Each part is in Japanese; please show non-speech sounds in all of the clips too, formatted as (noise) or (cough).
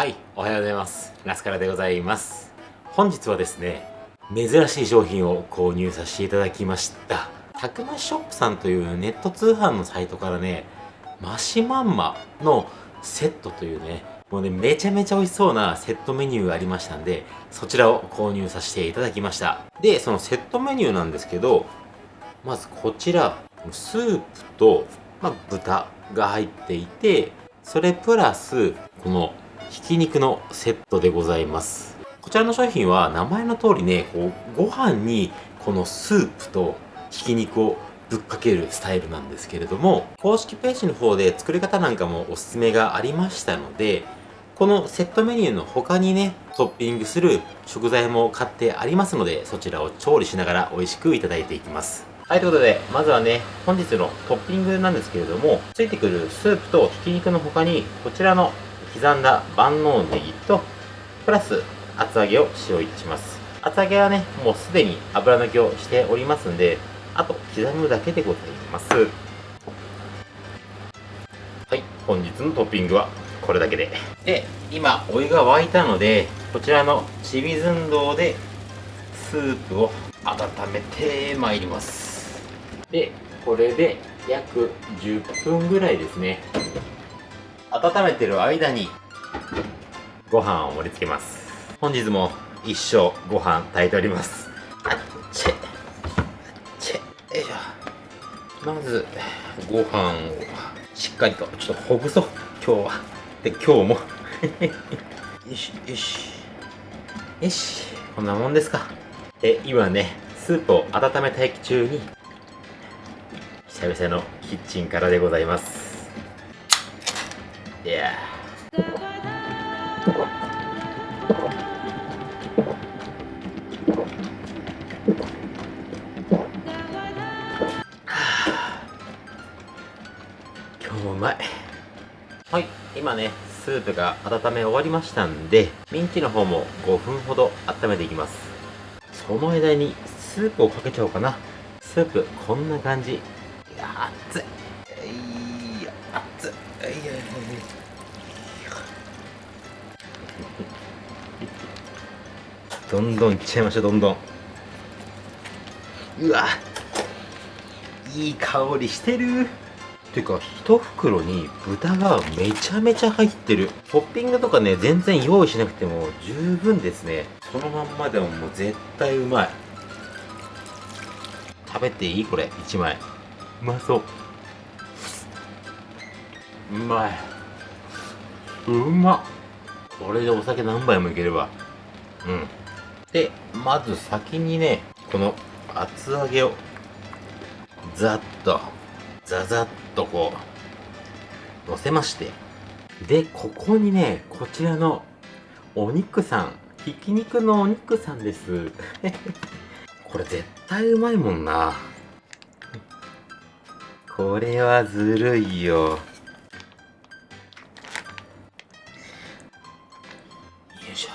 はいおはようございます。ラスカラでございます。本日はですね珍しい商品を購入させていただきました。たくまショップさんというネット通販のサイトからねマシマンマのセットというねもうねめちゃめちゃ美味しそうなセットメニューがありましたんでそちらを購入させていただきました。でそのセットメニューなんですけどまずこちらスープと、まあ、豚が入っていてそれプラスこのひき肉のセットでございます。こちらの商品は名前の通りねこうご飯にこのスープとひき肉をぶっかけるスタイルなんですけれども公式ページの方で作り方なんかもおすすめがありましたのでこのセットメニューの他にねトッピングする食材も買ってありますのでそちらを調理しながら美味しくいただいていきます。はいということでまずはね本日のトッピングなんですけれどもついてくるスープとひき肉の他にこちらの刻んだ万能ネギとプラス厚揚げを使用いたします。厚揚げはねもうすでに油抜きをしておりますんであと刻むだけでございます。はい本日のトッピングはこれだけで。で今お湯が沸いたのでこちらのちびずんどうでスープを温めてまいります。でこれで約10分ぐらいですね。温めてる間にご飯を盛り付けます。本日も一生ご飯炊いております。あっち。あっち。よいしょ。まずご飯をしっかりとちょっとほぐそう。今日は。で今日も。(laughs) よしよし。よし。こんなもんですか。で今ねスープを温め待機中に久々のキッチンからでございます。いや (sighs) 今日もうまい。はい。今ねスープが温め終わりましたんでミンチの方も5分ほど温めていきます。その間にスープをかけちゃおうかな。スープこんな感じ。どんどんいっちゃいましょうどんどん。うわいい香りしてる。てか一袋に豚がめちゃめちゃ入ってる。トッピングとかね全然用意しなくても十分ですね。そのまんまでももう絶対うまい。食べていい？これ1枚。うまそう。うまい。うまっ。これでお酒何杯もいければ。うんでまず先にねこの厚揚げをざっとザザッとこう乗せまして。でここにねこちらのお肉さんひき肉のお肉さんです。(laughs) これ絶対うまいもんな。これはずるいよ。よいしょ。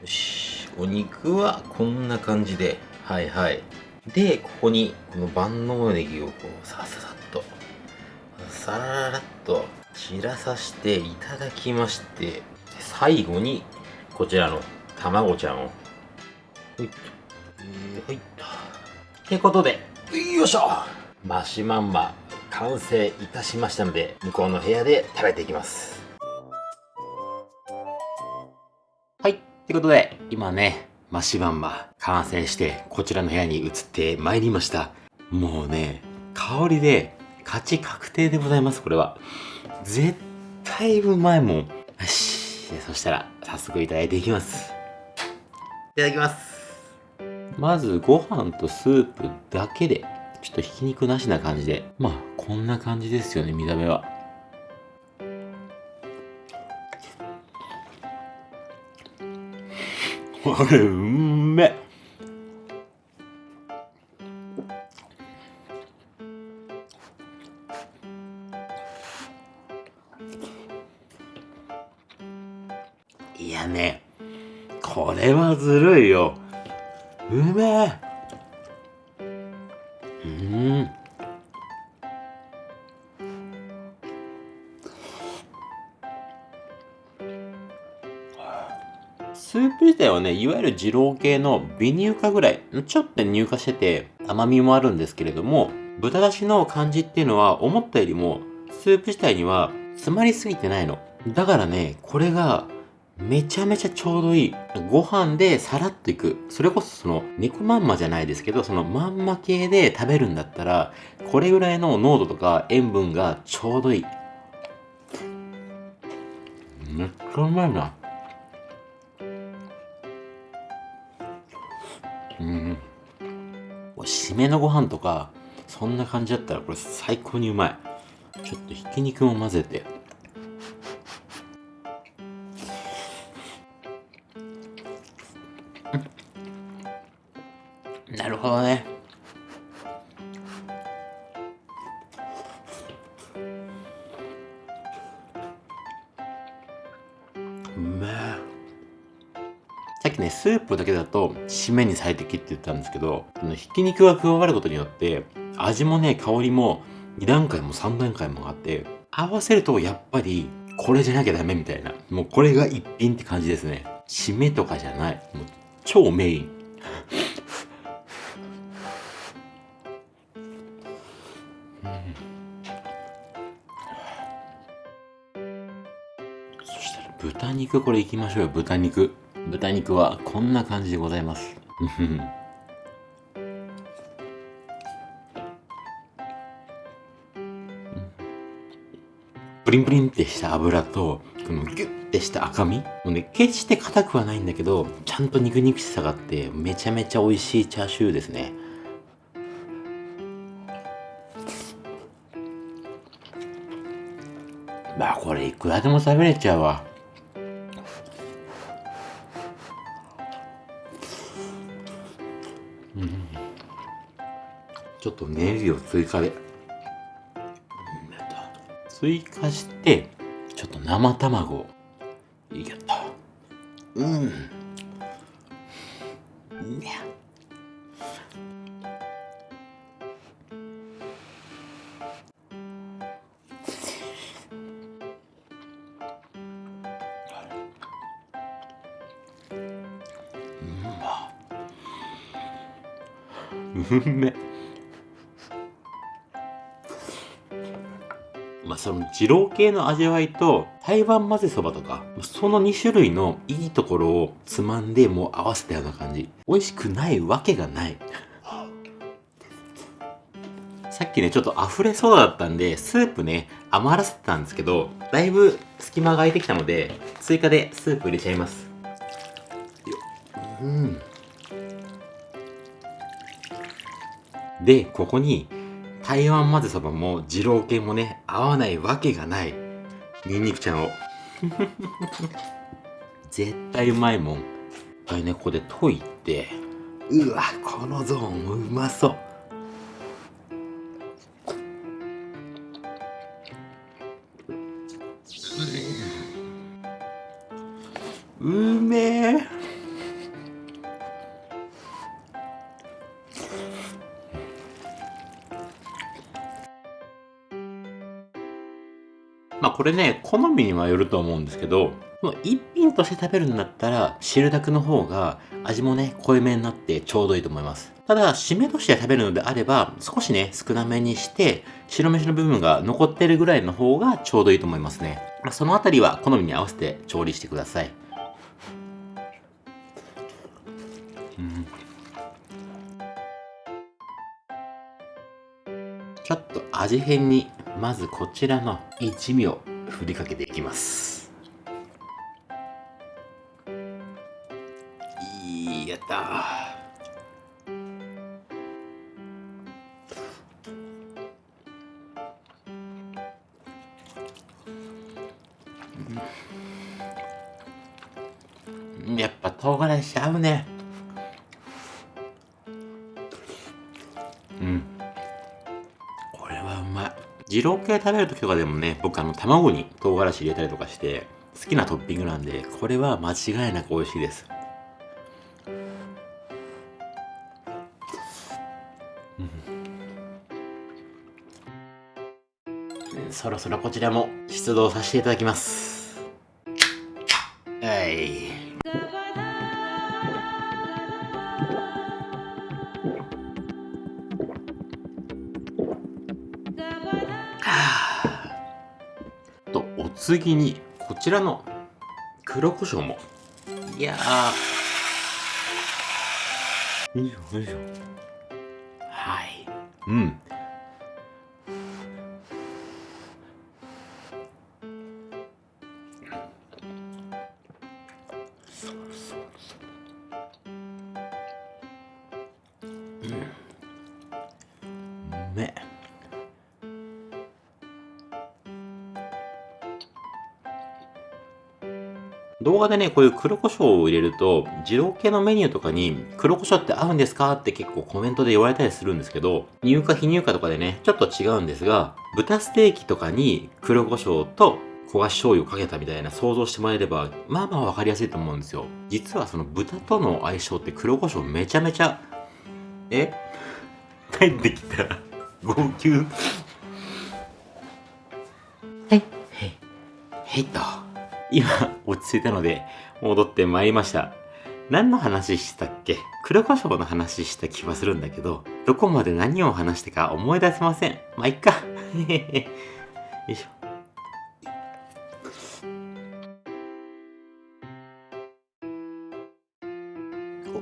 よし。お肉はこんな感じではいはい。でここにこの万能ネギをこうさささっとさららっと散らさしていただきまして最後にこちらの卵ちゃんを。はい。はい。ってことでよいしょ。マシマンマ完成いたしましたので向こうの部屋で食べていきます。ってことで今ねマシマンマ完成してこちらの部屋に移ってまいりました。もうね香りで勝ち確定でございますこれは。絶対うまいも。んよし。そしたら早速いただいていきます。いただきます。まずご飯とスープだけでちょっとひき肉なしな感じで。まあこんな感じですよね見た目はこれうん。スープ自体はね、いわゆる二郎系の微乳化ぐらい、ちょっと乳化してて甘みもあるんですけれども、豚だしの感じっていうのは思ったよりも、スープ自体には詰まりすぎてないの。だからね、これがめちゃめちゃちょうどいい。ご飯でさらっといく。それこそその猫まんまじゃないですけど、そのまんま系で食べるんだったら、これぐらいの濃度とか塩分がちょうどいい。めっちゃうまいな。うん。締めのご飯とか、そんな感じだったらこれ最高にうまい。ちょっとひき肉も混ぜて。なるほどね。うめえ。きね、スープだけだと締めに最適って言ったんですけど、このひき肉が加わることによって、味もね、香りも2段階も3段階もあって、合わせるとやっぱりこれじゃなきゃダメみたいな。もうこれが一品って感じですね。締めとかじゃない。もう超メイン。そしたら豚肉これいきましょうよ、豚肉。豚肉はこんな感じでございます。(laughs) プリンプリンってした油と、このギュッてした赤身もうね、決して硬くはないんだけど、ちゃんと肉肉しさがあって、めちゃめちゃ美味しいチャーシューですね。まあこれいくらでも食べれちゃうわ。ちょっとネギを追加で。追加して、ちょっと生卵を。いけた。うん。にゃ。うん。め。まあその二郎系の味わいと台湾混ぜそばとかその2種類のいいところをつまんでもう合わせたような感じ。美味しくないわけがない。(laughs) さっきねちょっと溢れそうだったんでスープね余らせてたんですけどだいぶ隙間が空いてきたので追加でスープ入れちゃいます。ようん。でここに台湾混ぜそばも二郎系もね合わないわけがない。ニンニクちゃんを。(laughs) 絶対うまいもん。一回ねここで溶いてうわこのゾーンもうまそうこれね、好みにはよると思うんですけど、まあ一品として食べるんだったら、汁だくの方が味もね、濃いめになってちょうどいいと思います。ただ、締めとして食べるのであれば、少しね、少なめにして、白飯の部分が残ってるぐらいの方がちょうどいいと思いますね。まあそのあたりは好みに合わせて調理してください。うんちょっと味変にまずこちらの一味を振りかけていきます。いいやった。やっぱ唐辛子合うね。まい。二郎系食べる時とかでもね僕あの卵に唐辛子入れたりとかして好きなトッピングなんでこれは間違いなく美味しいです。そろそろこちらも出動させていただきます。はい。次にこちらの黒胡椒も。いやー。よいしょよいしょ。はい。うん。うん。うめ動画でね、こういう黒胡椒を入れると、二郎系のメニューとかに黒胡椒って合うんですかって結構コメントで言われたりするんですけど、入荷非入荷とかでね、ちょっと違うんですが、豚ステーキとかに黒胡椒と焦がし醤油をかけたみたいな想像してもらえれば、まあまあわかりやすいと思うんですよ。実はその豚との相性って黒胡椒めちゃめちゃ、え？(laughs) 帰ってきた。号泣。はい、はい、はいと。今、落ち着いたので、戻ってまいりました。何の話したっけ？黒胡椒の話した気はするんだけど、どこまで何を話したか思い出せません。まあ、いっか。(laughs) よいしょ。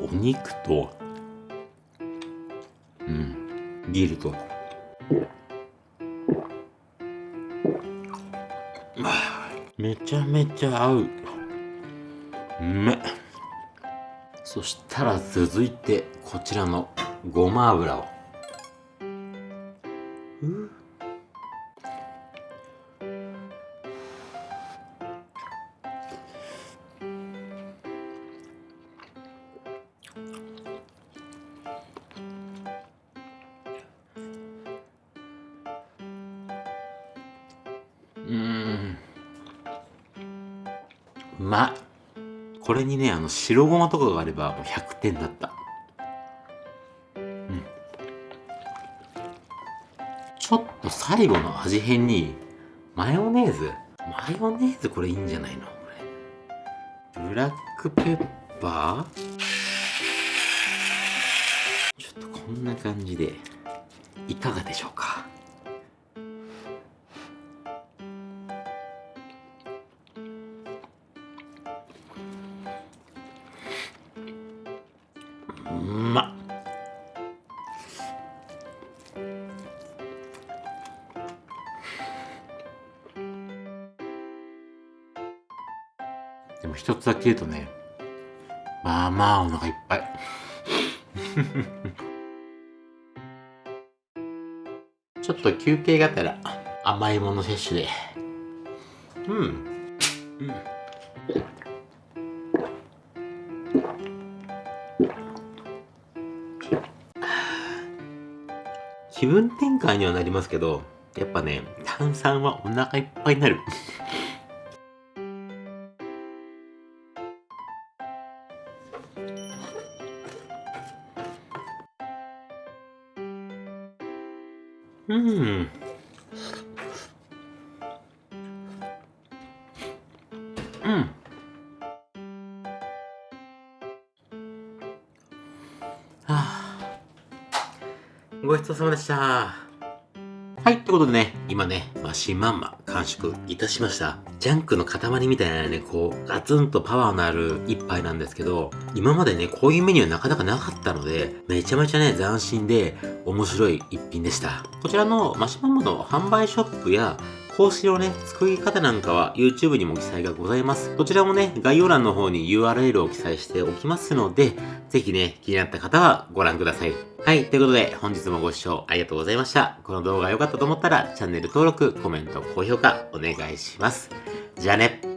お肉と、うん、ビールと、めちゃめちゃ合う。うめそしたら続いて、こちらのごま油を。ううんまいこれにねあの白ごまとかがあればもう100点だった。うん。ちょっと最後の味変にマヨネーズ？マヨネーズこれいいんじゃないの？これブラックペッパー？ちょっとこんな感じでいかがでしょうか？でも一つだけ言うとねまあまあお腹いっぱい。(laughs) ちょっと休憩がてら甘いもの摂取で。うん。うん。気分転換にはなりますけど、やっぱね、炭酸はお腹いっぱいになる。様でした。はい、ってことでね、今ね、マシンマンマ完食いたしました。ジャンクの塊みたいなね、こう、ガツンとパワーのある一杯なんですけど、今までね、こういうメニューなかなかなかったので、めちゃめちゃね、斬新で面白い一品でした。こちらのマシンマンマの販売ショップや、公式のね、作り方なんかは YouTube にも記載がございます。こちらもね、概要欄の方に URL を記載しておきますので、ぜひね、気になった方はご覧ください。はい、ということで本日もご視聴ありがとうございました。この動画が良かったと思ったらチャンネル登録、コメント、高評価お願いします。じゃあね。